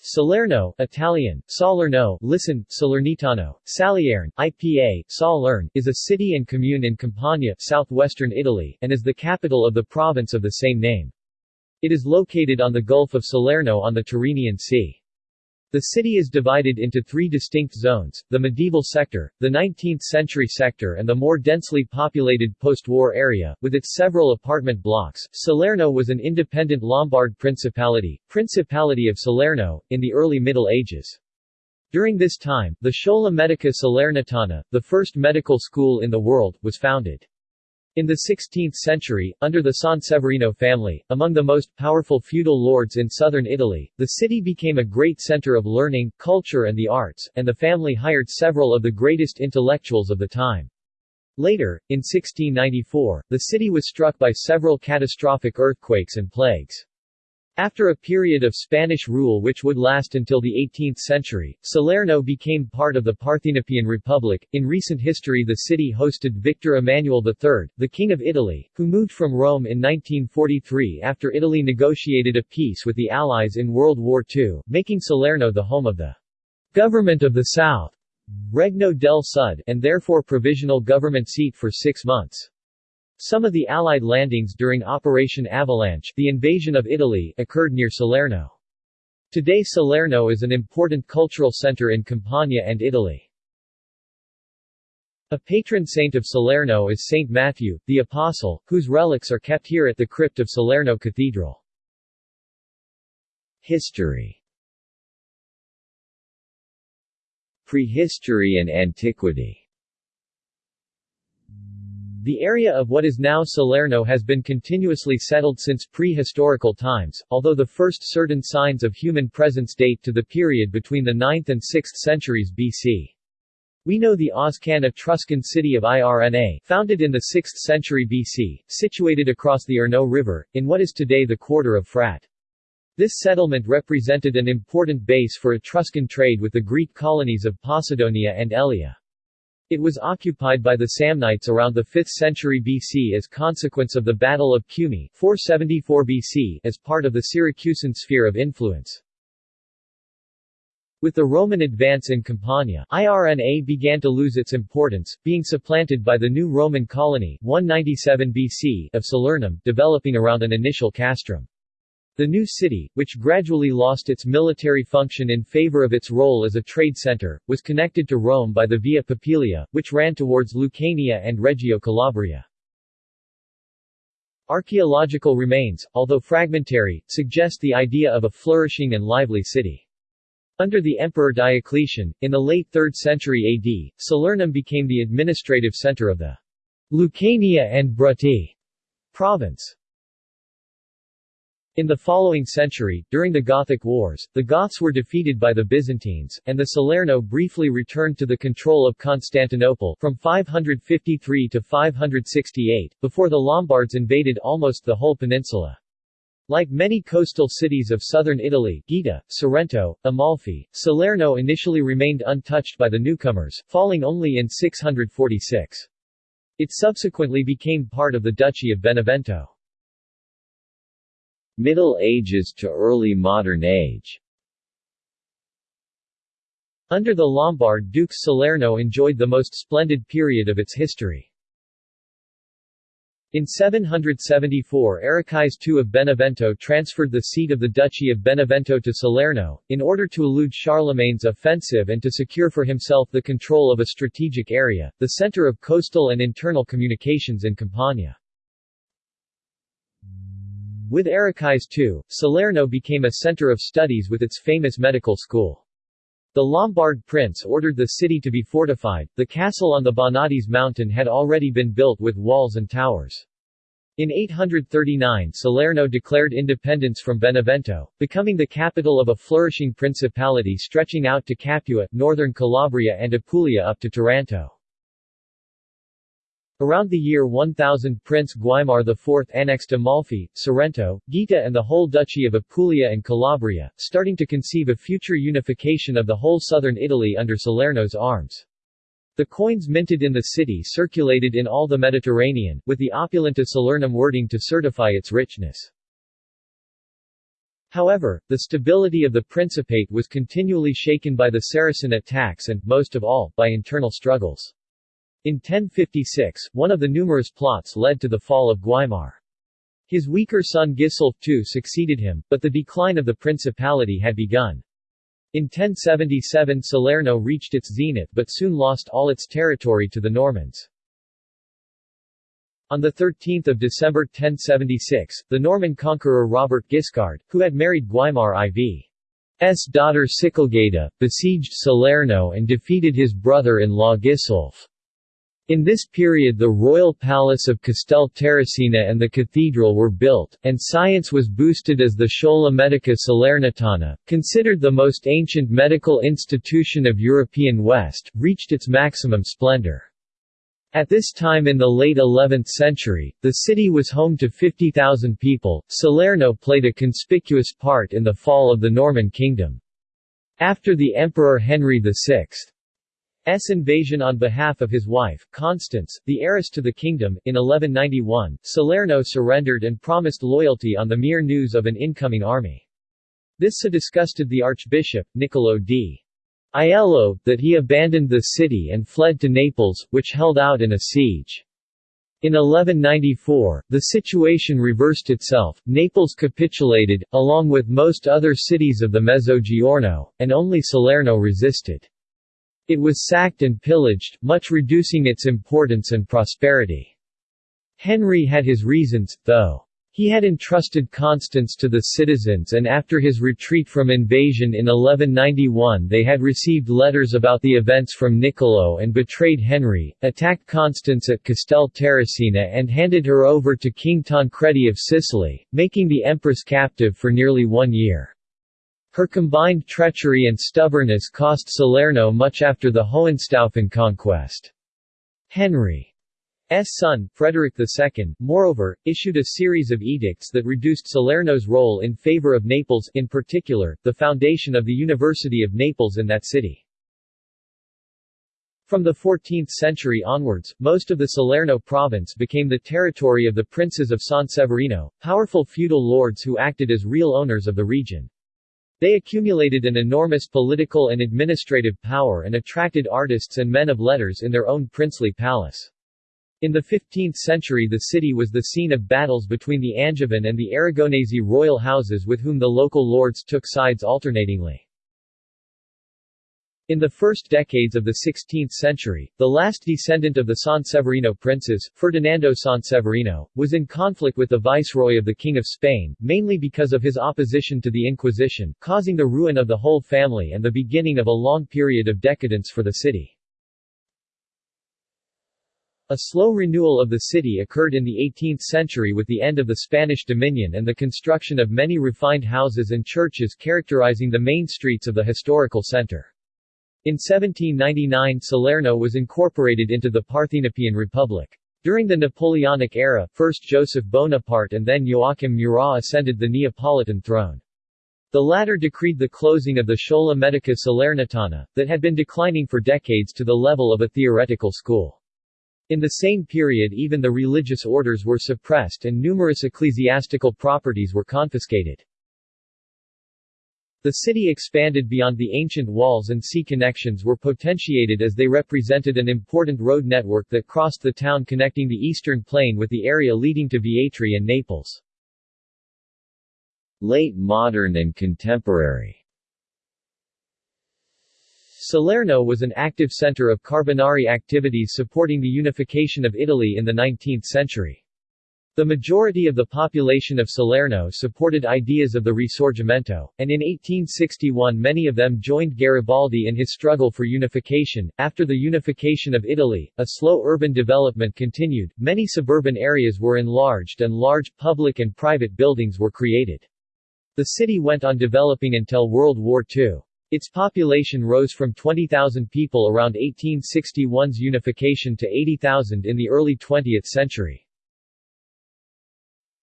Salerno, Italian, Salerno, listen, Salernitano, Salierne, IPA, Salern, is a city and commune in Campania, southwestern Italy, and is the capital of the province of the same name. It is located on the Gulf of Salerno on the Tyrrhenian Sea. The city is divided into three distinct zones, the medieval sector, the 19th-century sector and the more densely populated post-war area, with its several apartment blocks. Salerno was an independent Lombard principality, Principality of Salerno, in the early Middle Ages. During this time, the Schola Medica Salernitana, the first medical school in the world, was founded. In the 16th century, under the Sanseverino family, among the most powerful feudal lords in southern Italy, the city became a great center of learning, culture and the arts, and the family hired several of the greatest intellectuals of the time. Later, in 1694, the city was struck by several catastrophic earthquakes and plagues. After a period of Spanish rule which would last until the 18th century, Salerno became part of the Parthenopean Republic. In recent history, the city hosted Victor Emmanuel III, the King of Italy, who moved from Rome in 1943 after Italy negotiated a peace with the Allies in World War II, making Salerno the home of the Government of the South, Regno del Sud, and therefore provisional government seat for six months. Some of the Allied landings during Operation Avalanche the invasion of Italy occurred near Salerno. Today Salerno is an important cultural center in Campania and Italy. A patron saint of Salerno is Saint Matthew, the Apostle, whose relics are kept here at the crypt of Salerno Cathedral. History Prehistory and antiquity the area of what is now Salerno has been continuously settled since prehistorical times, although the first certain signs of human presence date to the period between the 9th and 6th centuries BC. We know the Oscan Etruscan city of Irna, founded in the 6th century BC, situated across the Arno River, in what is today the quarter of Frat. This settlement represented an important base for Etruscan trade with the Greek colonies of Posidonia and Elea. It was occupied by the Samnites around the 5th century BC as consequence of the Battle of Cumae 474 BC as part of the Syracusan sphere of influence. With the Roman advance in Campania, Irna began to lose its importance, being supplanted by the new Roman colony 197 BC of Salernum, developing around an initial castrum. The new city, which gradually lost its military function in favor of its role as a trade center, was connected to Rome by the Via Popilia, which ran towards Lucania and Reggio Calabria. Archaeological remains, although fragmentary, suggest the idea of a flourishing and lively city. Under the Emperor Diocletian, in the late 3rd century AD, Salernum became the administrative center of the Lucania and Bruttii province. In the following century, during the Gothic Wars, the Goths were defeated by the Byzantines, and the Salerno briefly returned to the control of Constantinople from 553 to 568, before the Lombards invaded almost the whole peninsula. Like many coastal cities of southern Italy Gaeta, Sorrento, Amalfi, Salerno initially remained untouched by the newcomers, falling only in 646. It subsequently became part of the Duchy of Benevento. Middle Ages to early modern age Under the Lombard dukes Salerno enjoyed the most splendid period of its history. In 774 Arichis II of Benevento transferred the seat of the Duchy of Benevento to Salerno, in order to elude Charlemagne's offensive and to secure for himself the control of a strategic area, the center of coastal and internal communications in Campania. With Arichis II, Salerno became a center of studies with its famous medical school. The Lombard prince ordered the city to be fortified. The castle on the Bonadies mountain had already been built with walls and towers. In 839 Salerno declared independence from Benevento, becoming the capital of a flourishing principality stretching out to Capua, northern Calabria and Apulia up to Taranto. Around the year 1000 Prince Guaimar IV annexed Amalfi, Sorrento, Gaeta and the whole Duchy of Apulia and Calabria, starting to conceive a future unification of the whole southern Italy under Salerno's arms. The coins minted in the city circulated in all the Mediterranean, with the opulenta Salernum wording to certify its richness. However, the stability of the Principate was continually shaken by the Saracen attacks and, most of all, by internal struggles. In 1056, one of the numerous plots led to the fall of Guaimar. His weaker son Gisulf II succeeded him, but the decline of the principality had begun. In 1077 Salerno reached its zenith but soon lost all its territory to the Normans. On 13 December 1076, the Norman conqueror Robert Guiscard, who had married Guaimar IV's daughter Sichelgaita, besieged Salerno and defeated his brother-in-law Gisulf. In this period the royal palace of Castel Terracina and the cathedral were built, and science was boosted as the Schola Medica Salernitana, considered the most ancient medical institution of European West, reached its maximum splendor. At this time in the late 11th century, the city was home to 50,000 people. Salerno played a conspicuous part in the fall of the Norman kingdom. After the Emperor Henry VI's invasion on behalf of his wife, Constance, the heiress to the kingdom, in 1191, Salerno surrendered and promised loyalty on the mere news of an incoming army. This so disgusted the archbishop, Niccolo d. Aiello, that he abandoned the city and fled to Naples, which held out in a siege. In 1194, the situation reversed itself, Naples capitulated, along with most other cities of the Mezzogiorno, and only Salerno resisted. It was sacked and pillaged, much reducing its importance and prosperity. Henry had his reasons, though. He had entrusted Constance to the citizens and after his retreat from invasion in 1191 they had received letters about the events from Niccolo and betrayed Henry, attacked Constance at Castel Terracina and handed her over to King Tancredi of Sicily, making the empress captive for nearly one year. Her combined treachery and stubbornness cost Salerno much after the Hohenstaufen conquest. Henry S. son, Frederick II, moreover, issued a series of edicts that reduced Salerno's role in favor of Naples, in particular, the foundation of the University of Naples in that city. From the 14th century onwards, most of the Salerno province became the territory of the princes of San Severino, powerful feudal lords who acted as real owners of the region. They accumulated an enormous political and administrative power and attracted artists and men of letters in their own princely palace. In the 15th century the city was the scene of battles between the Angevin and the Aragonese royal houses with whom the local lords took sides alternatingly. In the first decades of the 16th century, the last descendant of the Sanseverino princes, Ferdinando Sanseverino, was in conflict with the viceroy of the King of Spain, mainly because of his opposition to the Inquisition, causing the ruin of the whole family and the beginning of a long period of decadence for the city. A slow renewal of the city occurred in the 18th century with the end of the Spanish dominion and the construction of many refined houses and churches characterizing the main streets of the historical center. In 1799 Salerno was incorporated into the Parthenopean Republic. During the Napoleonic era, first Joseph Bonaparte and then Joachim Murat ascended the Neapolitan throne. The latter decreed the closing of the Schola Medica Salernitana, that had been declining for decades to the level of a theoretical school. In the same period even the religious orders were suppressed and numerous ecclesiastical properties were confiscated. The city expanded beyond the ancient walls and sea connections were potentiated as they represented an important road network that crossed the town connecting the eastern plain with the area leading to Vietri and Naples. Late modern and contemporary Salerno was an active center of Carbonari activities supporting the unification of Italy in the 19th century. The majority of the population of Salerno supported ideas of the Risorgimento, and in 1861 many of them joined Garibaldi in his struggle for unification. After the unification of Italy, a slow urban development continued, many suburban areas were enlarged and large public and private buildings were created. The city went on developing until World War II. Its population rose from 20,000 people around 1861's unification to 80,000 in the early 20th century.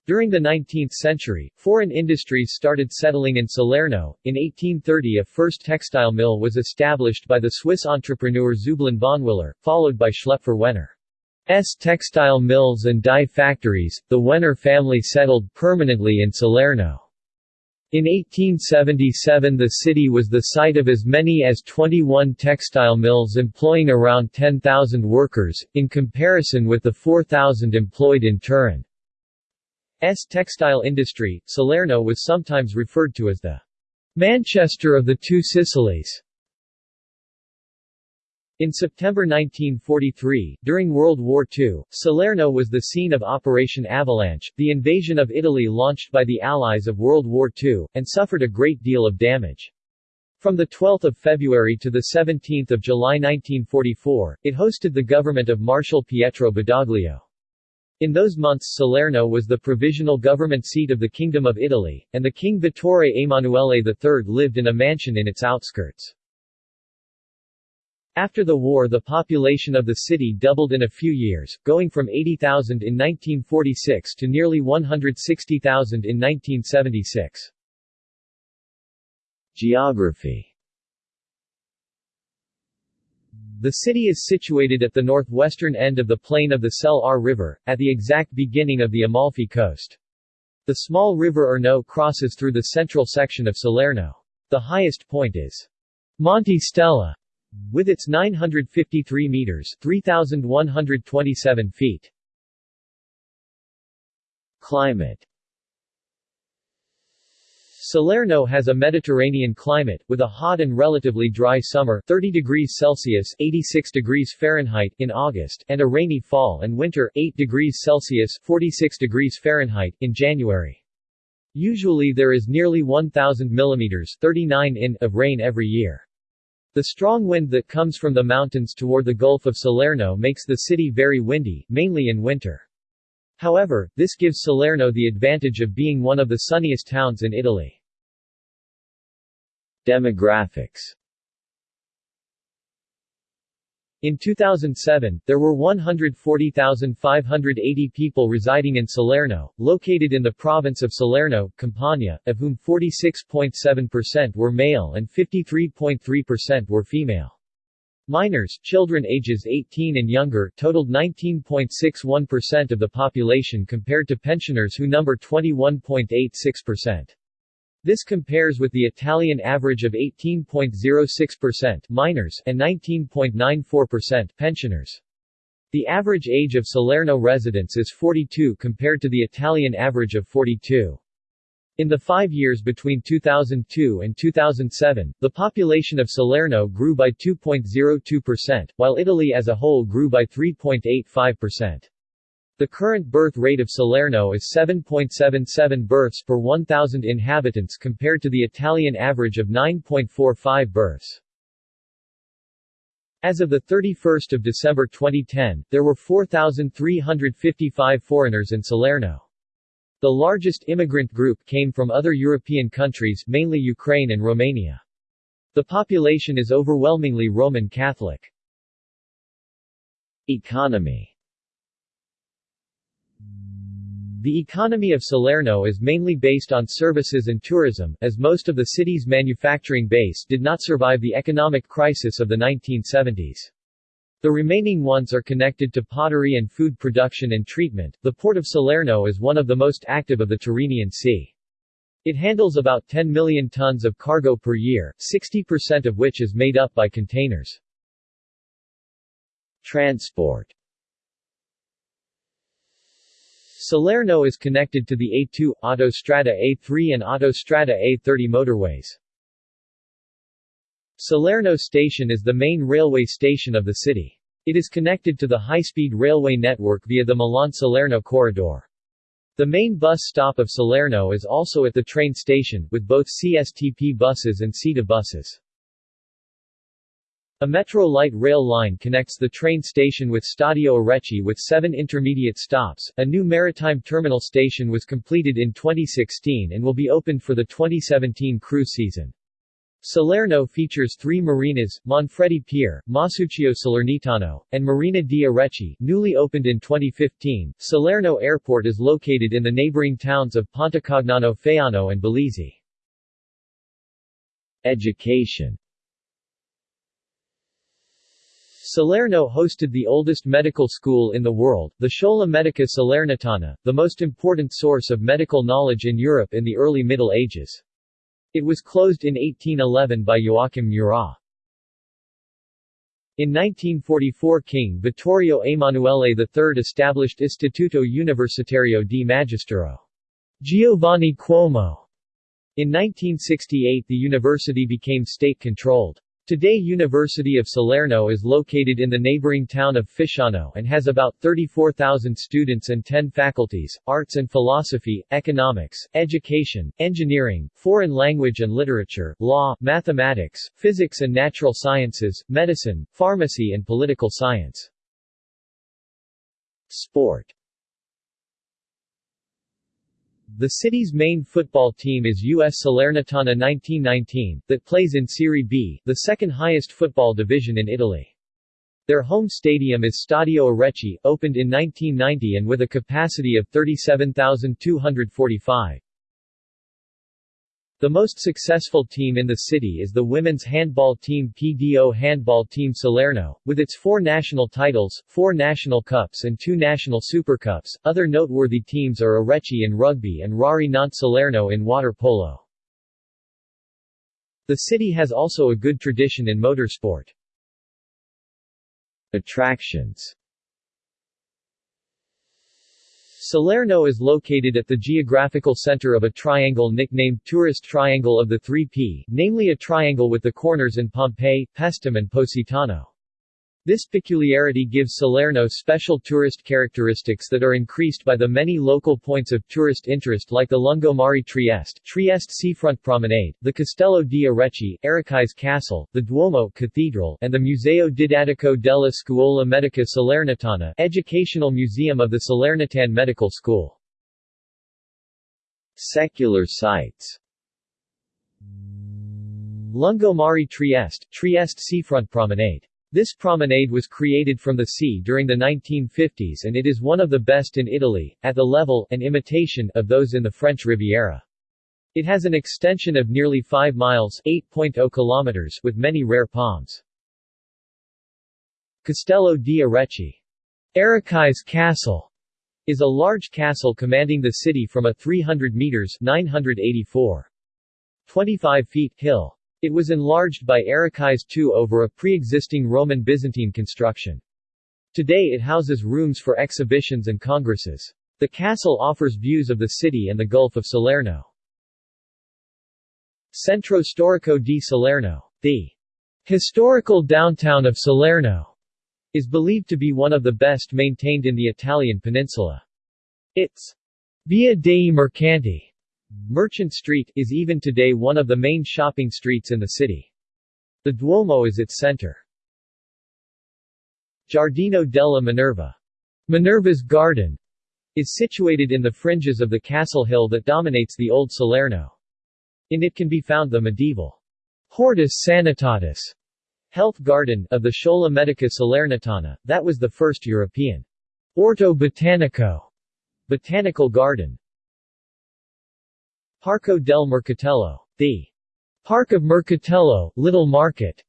During the 19th century, foreign industries started settling in Salerno. In 1830 a first textile mill was established by the Swiss entrepreneur Zubin Vonwiller, followed by Schlepfer Wenner's textile mills and dye factories. The Wenner family settled permanently in Salerno. In 1877 the city was the site of as many as 21 textile mills employing around 10,000 workers, in comparison with the 4,000 employed in Turin's textile industry. Salerno was sometimes referred to as the Manchester of the Two Sicilies. In September 1943, during World War II, Salerno was the scene of Operation Avalanche, the invasion of Italy launched by the Allies of World War II, and suffered a great deal of damage. From 12 February to 17 July 1944, it hosted the government of Marshal Pietro Badoglio. In those months Salerno was the provisional government seat of the Kingdom of Italy, and the King Vittorio Emanuele III lived in a mansion in its outskirts. After the war the population of the city doubled in a few years, going from 80,000 in 1946 to nearly 160,000 in 1976. Geography The city is situated at the northwestern end of the plain of the Sele R River, at the exact beginning of the Amalfi coast. The small river Arno crosses through the central section of Salerno. The highest point is Monte Stella, with its 953 meters 3,127 feet. Climate Salerno has a Mediterranean climate, with a hot and relatively dry summer 30 degrees Celsius 86 degrees Fahrenheit in August and a rainy fall and winter 8 degrees Celsius 46 degrees Fahrenheit in January. Usually there is nearly 1,000 mm 39 in of rain every year. The strong wind that comes from the mountains toward the Gulf of Salerno makes the city very windy, mainly in winter. However, this gives Salerno the advantage of being one of the sunniest towns in Italy. Demographics in 2007, there were 140,580 people residing in Salerno, located in the province of Salerno, Campania, of whom 46.7% were male and 53.3% were female. Minors, children ages 18 and younger, totaled 19.61% of the population compared to pensioners who number 21.86%. This compares with the Italian average of 18.06% minors and 19.94% pensioners. The average age of Salerno residents is 42 compared to the Italian average of 42. In the five years between 2002 and 2007, the population of Salerno grew by 2.02%, while Italy as a whole grew by 3.85%. The current birth rate of Salerno is 7.77 births per 1,000 inhabitants compared to the Italian average of 9.45 births. As of 31 December 2010, there were 4,355 foreigners in Salerno. The largest immigrant group came from other European countries mainly Ukraine and Romania. The population is overwhelmingly Roman Catholic. Economy The economy of Salerno is mainly based on services and tourism, as most of the city's manufacturing base did not survive the economic crisis of the 1970s. The remaining ones are connected to pottery and food production and treatment. The port of Salerno is one of the most active of the Tyrrhenian Sea. It handles about 10 million tons of cargo per year, 60% of which is made up by containers. Transport Salerno is connected to the A2, Autostrada A3 and Autostrada A30 motorways. Salerno Station is the main railway station of the city. It is connected to the high-speed railway network via the Milan-Salerno corridor. The main bus stop of Salerno is also at the train station, with both CSTP buses and SITA buses. A Metro light rail line connects the train station with Stadio Arechi with seven intermediate stops. A new maritime terminal station was completed in 2016 and will be opened for the 2017 cruise season. Salerno features three marinas, Manfredi Pier, Masuccio Salernitano, and Marina di Arechi, newly opened in 2015. Salerno Airport is located in the neighboring towns of Pontecagnano Faiano and Bellizzi. Education Salerno hosted the oldest medical school in the world, the Schola Medica Salernitana, the most important source of medical knowledge in Europe in the early Middle Ages. It was closed in 1811 by Joachim Murat. In 1944 King Vittorio Emanuele III established Istituto Universitario di Magistero. Giovanni Cuomo. In 1968 the university became state-controlled. Today University of Salerno is located in the neighboring town of Fisciano and has about 34,000 students and 10 faculties, arts and philosophy, economics, education, engineering, foreign language and literature, law, mathematics, physics and natural sciences, medicine, pharmacy and political science. Sport the city's main football team is US Salernitana 1919, that plays in Serie B, the second highest football division in Italy. Their home stadium is Stadio Arechi, opened in 1990 and with a capacity of 37,245. The most successful team in the city is the women's handball team PDO Handball Team Salerno, with its four national titles, four national cups and two national supercups. Other noteworthy teams are Arechi in rugby and Rari Nantes Salerno in water polo. The city has also a good tradition in motorsport. Attractions Salerno is located at the geographical center of a triangle nicknamed Tourist Triangle of the 3P, namely a triangle with the corners in Pompeii, Paestum and Positano. This peculiarity gives Salerno special tourist characteristics that are increased by the many local points of tourist interest like the Lungomare Trieste, Trieste Seafront Promenade, the Castello di Arechi, Arechi's Castle, the Duomo Cathedral, and the Museo Didattico della Scuola Medica Salernitana, Educational Museum of the Salernitan Medical School. Secular sites Lungomare Trieste, Trieste Seafront Promenade this promenade was created from the sea during the 1950s and it is one of the best in Italy, at the level and imitation of those in the French Riviera. It has an extension of nearly 5 miles 8.0 kilometers with many rare palms. Castello di Arechi. Arechi's Castle is a large castle commanding the city from a 300 meters 984. 25 feet hill. It was enlarged by Arechi's II over a pre-existing Roman Byzantine construction. Today it houses rooms for exhibitions and congresses. The castle offers views of the city and the Gulf of Salerno. Centro Storico di Salerno. The historical downtown of Salerno is believed to be one of the best maintained in the Italian peninsula. Its Via dei Mercanti Merchant Street is even today one of the main shopping streets in the city. The Duomo is its center. Giardino della Minerva. Minerva's Garden is situated in the fringes of the castle hill that dominates the old Salerno. In it can be found the medieval Hortus Sanitatis health garden of the Schola Medica Salernitana, that was the first European Orto Botanico botanical garden. Parco del Mercatello. The Park of Mercatello, Little Market,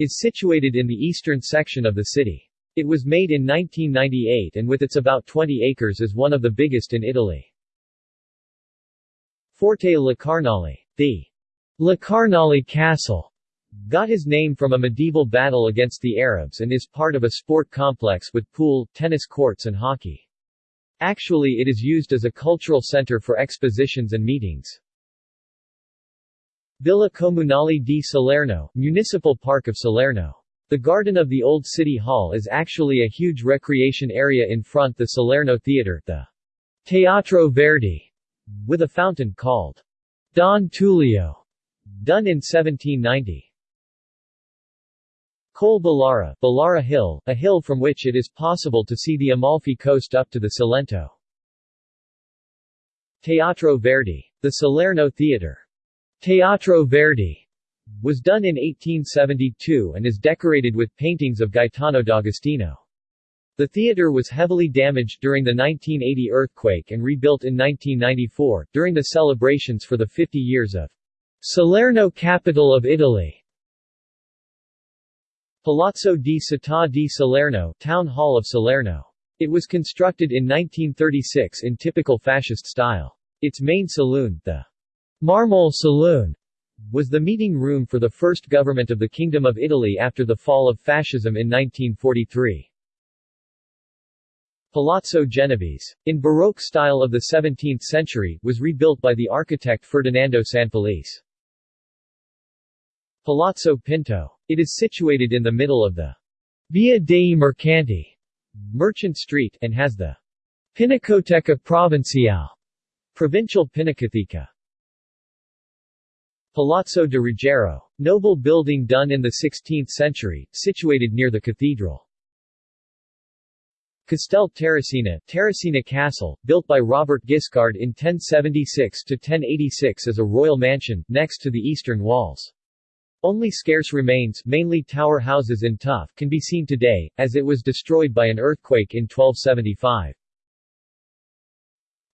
is situated in the eastern section of the city. It was made in 1998 and with its about 20 acres is one of the biggest in Italy. Forte La Carnale. The La Carnale Castle got his name from a medieval battle against the Arabs and is part of a sport complex with pool, tennis courts and hockey. Actually it is used as a cultural center for expositions and meetings. Villa Comunale di Salerno, Municipal Park of Salerno. The garden of the old city hall is actually a huge recreation area in front the Salerno Theater, the Teatro Verdi, with a fountain called Don Tullio, done in 1790. Col Ballara, Ballara Hill, a hill from which it is possible to see the Amalfi coast up to the Salento. Teatro Verdi. The Salerno Theater. Teatro Verdi was done in 1872 and is decorated with paintings of Gaetano D'Agostino. The theater was heavily damaged during the 1980 earthquake and rebuilt in 1994, during the celebrations for the 50 years of Salerno capital of Italy. Palazzo di Città di Salerno Town Hall of Salerno. It was constructed in 1936 in typical fascist style. Its main saloon, the Marmol Saloon, was the meeting room for the first government of the Kingdom of Italy after the fall of fascism in 1943. Palazzo Genovese, in Baroque style of the 17th century, was rebuilt by the architect Ferdinando Sanfelice. Palazzo Pinto. It is situated in the middle of the Via dei Mercanti Merchant Street and has the Pinacoteca Provinciale Provincial Pinacoteca Palazzo de Ruggiero, noble building done in the 16th century, situated near the cathedral. Castel Terracina, Terracina Castle, built by Robert Guiscard in 1076–1086 as a royal mansion, next to the eastern walls. Only scarce remains, mainly tower houses in tuff, can be seen today, as it was destroyed by an earthquake in 1275.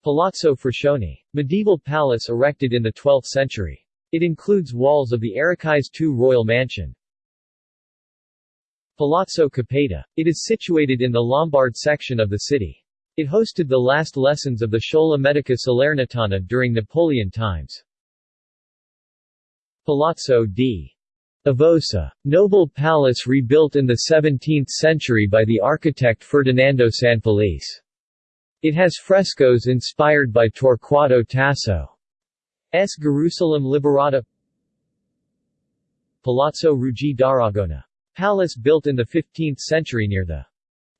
Palazzo Fruscione. Medieval palace erected in the 12th century. It includes walls of the Aracais II royal mansion. Palazzo Capeta. It is situated in the Lombard section of the city. It hosted the last lessons of the Schola Medica Salernitana during Napoleon times. Palazzo di Avosa. Noble palace rebuilt in the 17th century by the architect Ferdinando Sanfelice. It has frescoes inspired by Torquato Tasso's Gerusalemme Liberata Palazzo Rugi d'Aragona. Palace built in the 15th century near the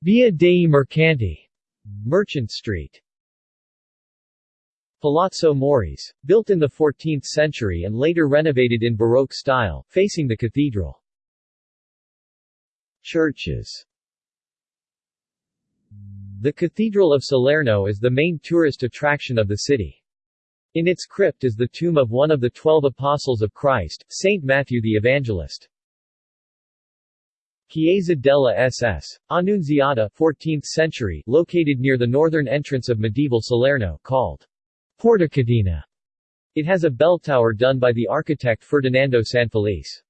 Via dei Mercanti Merchant Street. Palazzo Moris, built in the 14th century and later renovated in Baroque style, facing the cathedral. Churches The Cathedral of Salerno is the main tourist attraction of the city. In its crypt is the tomb of one of the twelve apostles of Christ, Saint Matthew the Evangelist. Chiesa della SS. Annunziata 14th century, located near the northern entrance of medieval Salerno, called Porticadina. It has a bell tower done by the architect Ferdinando Sanfelice.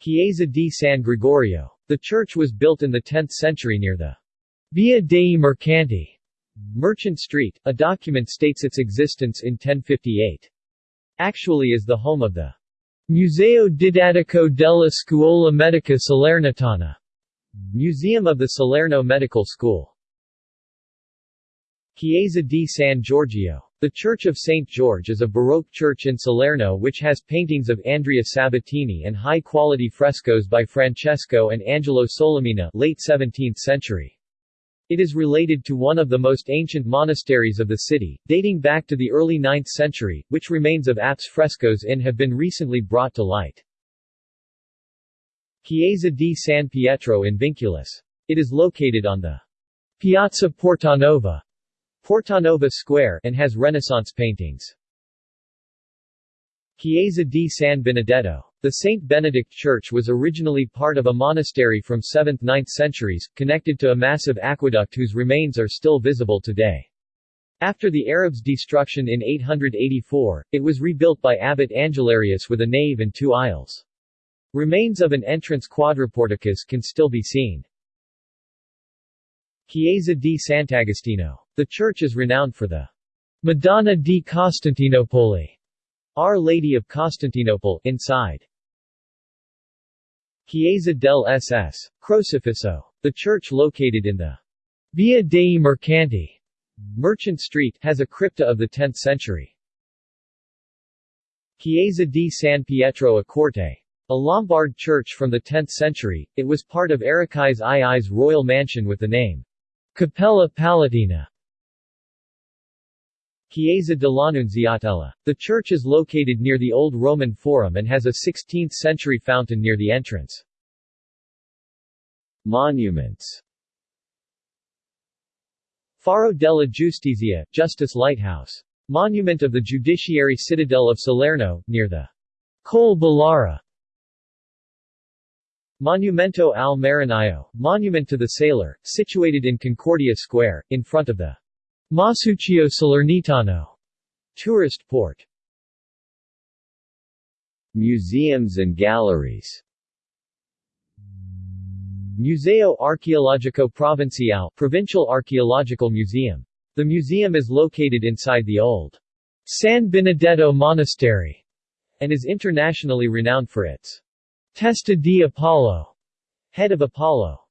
Chiesa di San Gregorio. The church was built in the 10th century near the Via dei Mercanti Merchant Street. A document states its existence in 1058. Actually is the home of the Museo Didattico della Scuola Medica Salernitana Museum of the Salerno Medical School. Chiesa di San Giorgio. The Church of St. George is a Baroque church in Salerno which has paintings of Andrea Sabatini and high-quality frescoes by Francesco and Angelo Solimena late 17th century. It is related to one of the most ancient monasteries of the city, dating back to the early 9th century, which remains of apse frescoes in have been recently brought to light. Chiesa di San Pietro in Vinculis. It is located on the Piazza Portanova Portanova Square and has Renaissance paintings. Chiesa di San Benedetto. The St. Benedict Church was originally part of a monastery from 7th–9th centuries, connected to a massive aqueduct whose remains are still visible today. After the Arabs' destruction in 884, it was rebuilt by Abbot Angelarius with a nave and two aisles. Remains of an entrance quadriporticus can still be seen. Chiesa di Sant'Agostino. The church is renowned for the Madonna di Costantinopoli, Our Lady of Constantinople, inside. Chiesa del SS. Crocifisso. The church located in the Via dei Mercanti Merchant Street has a crypta of the 10th century. Chiesa di San Pietro a Corte. A Lombard church from the 10th century, it was part of Aracais II's royal mansion with the name Cappella Palatina Chiesa dell'Annunziatella. The church is located near the Old Roman Forum and has a 16th-century fountain near the entrance. Monuments Faro della Giustizia, Justice Lighthouse. Monument of the Judiciary Citadel of Salerno, near the Col Ballara. Monumento al Marinaio, Monument to the Sailor, situated in Concordia Square, in front of the Masuccio Salernitano tourist port. Museums and galleries Museo Archeologico Provinciale Provincial Archaeological Museum. The museum is located inside the old San Benedetto Monastery and is internationally renowned for its Testa di Apollo, head of Apollo.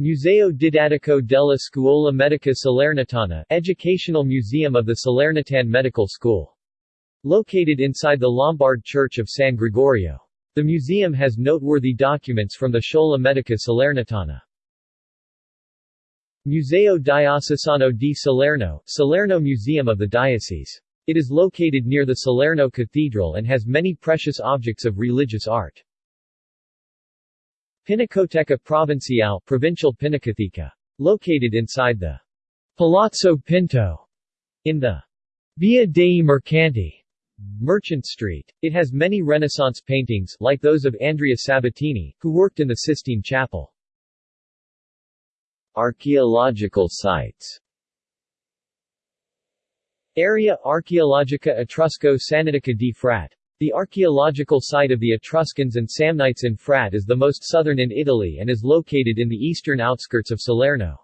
Museo Didattico della Scuola Medica Salernitana Educational Museum of the Salernitan Medical School. Located inside the Lombard Church of San Gregorio. The museum has noteworthy documents from the Scuola Medica Salernitana. Museo Diocesano di Salerno, Salerno Museum of the Diocese. It is located near the Salerno Cathedral and has many precious objects of religious art. Pinacoteca Provincial Pinacoteca. Located inside the Palazzo Pinto in the Via dei Mercanti Merchant Street. It has many Renaissance paintings, like those of Andrea Sabatini, who worked in the Sistine Chapel. Archaeological sites Area Archaeologica Etrusco Sannitica di Frat the archaeological site of the Etruscans and Samnites in Frat is the most southern in Italy and is located in the eastern outskirts of Salerno.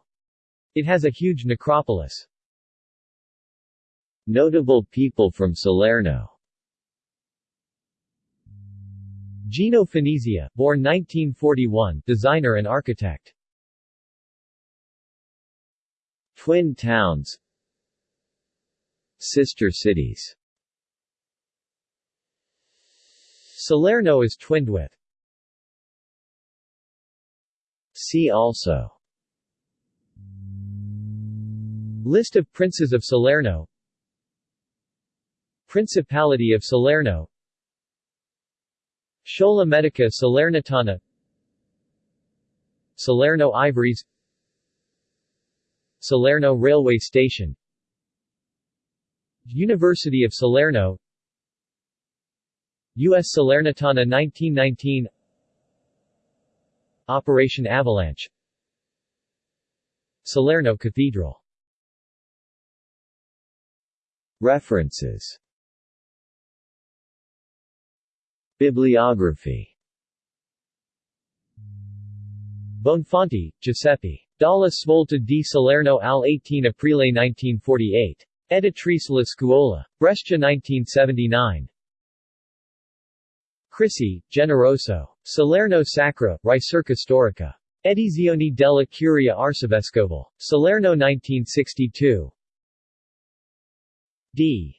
It has a huge necropolis. Notable people from Salerno Gino Finizio, born 1941, designer and architect. Twin towns Sister cities Salerno is twinned with See also. List of princes of Salerno. Principality of Salerno. Scuola Medica Salernitana. Salerno Ivories. Salerno Railway Station. University of Salerno U.S. Salernitana 1919 Operation Avalanche Salerno Cathedral References Bibliography Bonfanti, Giuseppe. Dalla Svolta di Salerno al 18 aprile 1948. Editrice La Scuola. Brescia 1979. Crisi, Generoso. Salerno Sacra, Ricerca Storica. Edizioni della Curia Arcivescoval. Salerno 1962. D.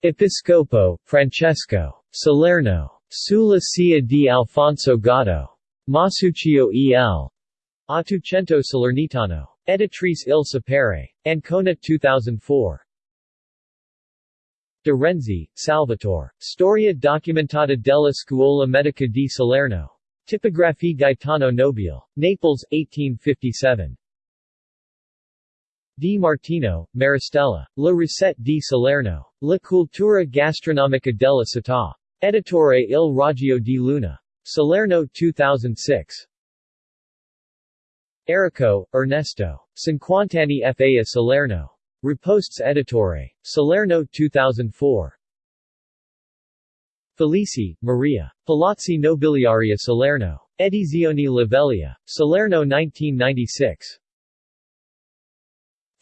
Episcopo, Francesco. Salerno. Sulla Cia di Alfonso Gatto. Masuccio E.L. Ottocento Salernitano. Editrice Il Sapere. Ancona 2004. De Renzi, Salvatore. Storia documentata della Scuola Medica di Salerno. Tipografie Gaetano Nobile. Naples, 1857. Di Martino, Maristella. La Ricette di Salerno. La cultura gastronomica della città. Editore Il Raggio di Luna. Salerno 2006. Errico, Ernesto. Cinquantani fa a Salerno. Riposts Editore. Salerno 2004. Felici, Maria. Palazzi Nobiliaria Salerno. Edizioni Livelia. Salerno 1996.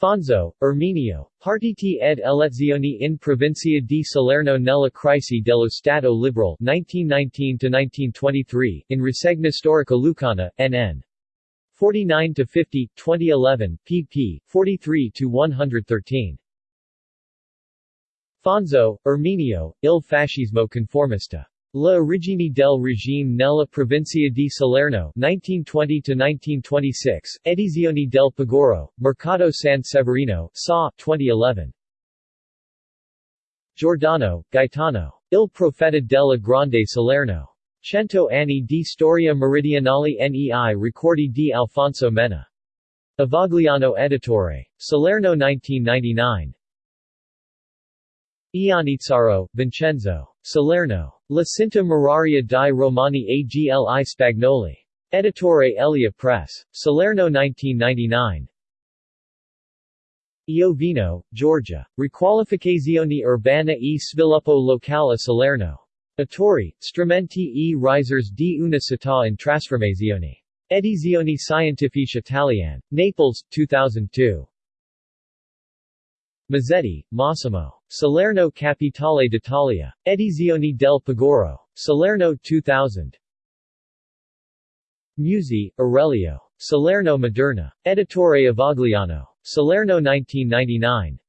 Fonzo, Erminio, Partiti ed elezioni in provincia di Salerno nella crisi dello Stato Liberal 1919-1923, in Rassegna Storica Lucana, NN. 49-50, 2011, pp. 43 to 113 Fonzo, Erminio, Il fascismo conformista. La origine del regime nella provincia di Salerno 1920-1926, Edizioni del Paguro, Mercato San Severino, SA 2011. Giordano, Gaetano. Il profeta della Grande Salerno. Cento anni di storia meridionale nei ricordi di Alfonso Menna. Avagliano Editore. Salerno 1999. Ianizzaro, Vincenzo. Salerno. La Cinta Muraria di Romani Agli Spagnoli. Editore Elia Press. Salerno 1999. Iovino, Georgia. Riqualificazione urbana e sviluppo locale a Salerno. Autori, strumenti e risers di una città in trasformazione. Edizioni Scientifiche Italiane. Naples, 2002. Mazzetti, Massimo. Salerno Capitale d'Italia. Edizioni del Paguro. Salerno 2000. Musi, Aurelio. Salerno Moderna. Editore Avagliano. Salerno 1999.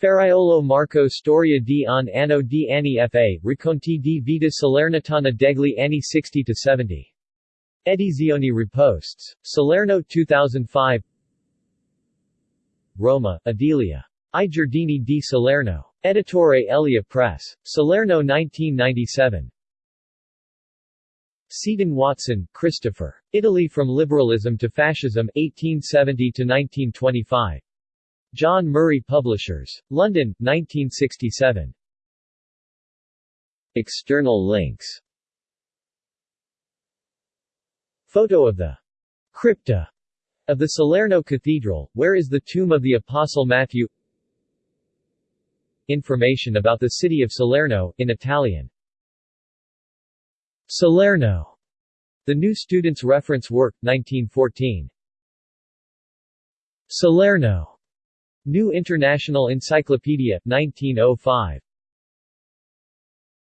Ferraiolo Marco Storia di un anno di anni fa, Racconti di vita salernitana degli anni 60-70. Edizioni Riposts. Salerno 2005 Roma, Adelia. I Giardini di Salerno. Editore Elea Press. Salerno 1997. Seton Watson, Christopher. Italy from Liberalism to Fascism, 1870-1925. John Murray Publishers. London, 1967. External links Photo of the crypta of the Salerno Cathedral, where is the tomb of the Apostle Matthew Information about the city of Salerno, in Italian Salerno. The New Student's Reference Work, 1914. Salerno. New International Encyclopedia, 1905.